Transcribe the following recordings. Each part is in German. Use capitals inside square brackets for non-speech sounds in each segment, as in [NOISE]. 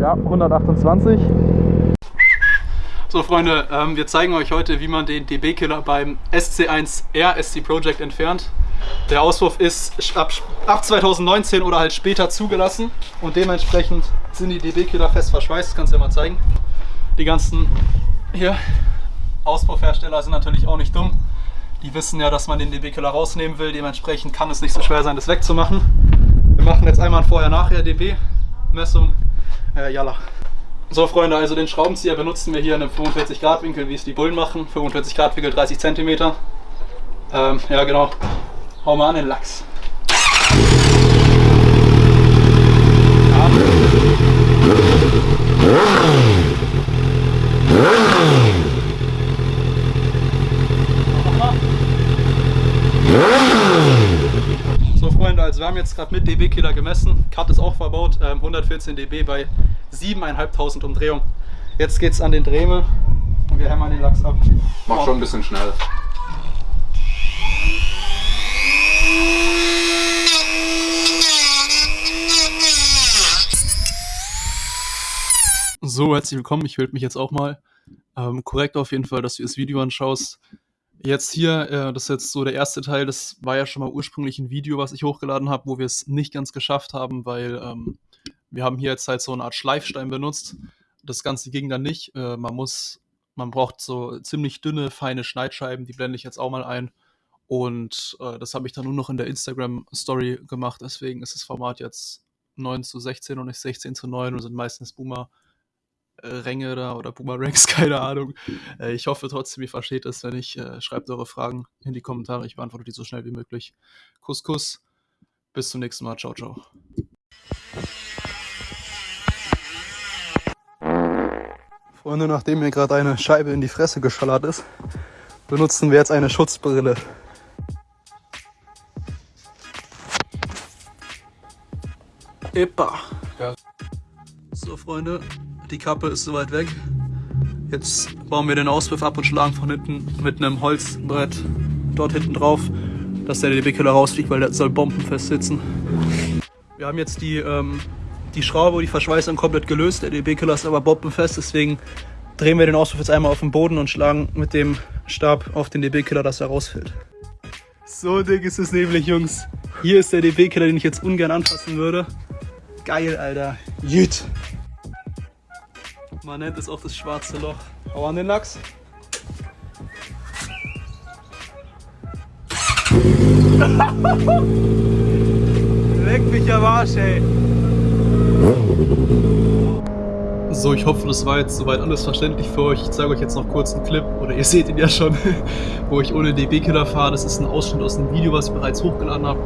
Ja, 128. So Freunde, ähm, wir zeigen euch heute, wie man den DB-Killer beim SC1R SC Project entfernt. Der Auswurf ist ab, ab 2019 oder halt später zugelassen und dementsprechend sind die DB-Killer fest verschweißt, das kannst du ja mal zeigen. Die ganzen hier Auspuffhersteller sind natürlich auch nicht dumm. Die wissen ja, dass man den DB-Killer rausnehmen will, dementsprechend kann es nicht so schwer sein, das wegzumachen. Machen jetzt einmal ein Vorher-Nachher DB-Messung. Äh, jalla. So Freunde, also den Schraubenzieher benutzen wir hier in einem 45 Grad Winkel, wie es die Bullen machen. 45 Grad Winkel, 30 cm. Ähm, ja genau, hau mal an den Lachs. Ja. So Freunde, also wir haben jetzt gerade mit dB-Killer gemessen. Cut ist auch verbaut, ähm, 114 dB bei 7.500 Umdrehungen. Jetzt geht es an den Dremel und wir hämmern den Lachs ab. Mach schon ein bisschen schnell. So, herzlich willkommen. Ich melde mich jetzt auch mal. Ähm, korrekt auf jeden Fall, dass du das Video anschaust. Jetzt hier, äh, das ist jetzt so der erste Teil, das war ja schon mal ursprünglich ein Video, was ich hochgeladen habe, wo wir es nicht ganz geschafft haben, weil ähm, wir haben hier jetzt halt so eine Art Schleifstein benutzt. Das Ganze ging dann nicht. Äh, man muss, man braucht so ziemlich dünne, feine Schneidscheiben, die blende ich jetzt auch mal ein. Und äh, das habe ich dann nur noch in der Instagram-Story gemacht, deswegen ist das Format jetzt 9 zu 16 und nicht 16 zu 9 und sind meistens Boomer. Ränge da oder Boomerangs, [LAUGHS] keine Ahnung. Äh, ich hoffe trotzdem, ihr versteht es. Wenn nicht, äh, schreibt eure Fragen in die Kommentare. Ich beantworte die so schnell wie möglich. Kuss, Kuss. Bis zum nächsten Mal. Ciao, ciao. Freunde, nachdem mir gerade eine Scheibe in die Fresse geschallert ist, benutzen wir jetzt eine Schutzbrille. Epa. Ja. So, Freunde, die Kappe ist soweit weg. Jetzt bauen wir den Auspuff ab und schlagen von hinten mit einem Holzbrett dort hinten drauf, dass der DB-Killer rausfliegt, weil der soll bombenfest sitzen. Wir haben jetzt die, ähm, die Schraube, die Verschweißung komplett gelöst. Der DB-Killer ist aber bombenfest, deswegen drehen wir den Auspuff jetzt einmal auf den Boden und schlagen mit dem Stab auf den DB-Killer, dass er rausfällt. So dick ist es nämlich, Jungs. Hier ist der DB-Killer, den ich jetzt ungern anfassen würde. Geil, Alter. Jüt. Man nennt es auch das schwarze Loch. Hau an den Lachs. [LAUGHS] Leck mich am Arsch, ey. So, ich hoffe, das war jetzt soweit alles verständlich für euch. Ich zeige euch jetzt noch kurz einen Clip, oder ihr seht ihn ja schon, [LAUGHS] wo ich ohne DB-Killer fahre. Das ist ein Ausschnitt aus einem Video, was ich bereits hochgeladen habe.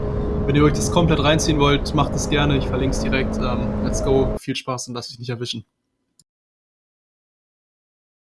Wenn ihr euch das komplett reinziehen wollt, macht es gerne. Ich verlinke es direkt. Ähm, let's go. Viel Spaß und lasst euch nicht erwischen.